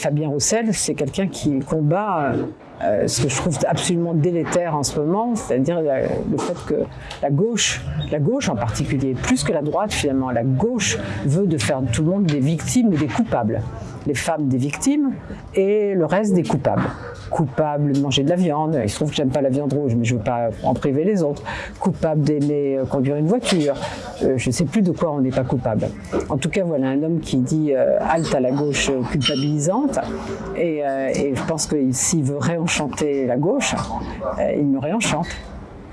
Fabien Roussel, c'est quelqu'un qui combat euh, ce que je trouve absolument délétère en ce moment, c'est-à-dire le fait que la gauche, la gauche en particulier, plus que la droite finalement, la gauche veut de faire tout le monde des victimes ou des coupables. Les femmes des victimes et le reste des coupables. Coupable de manger de la viande, il se trouve que j'aime pas la viande rouge, mais je veux pas en priver les autres, coupable d'aimer euh, conduire une voiture, euh, je sais plus de quoi on n'est pas coupable. En tout cas, voilà un homme qui dit euh, halte à la gauche culpabilisante, et, et je pense que s'il veut réenchanter la gauche, il me réenchante.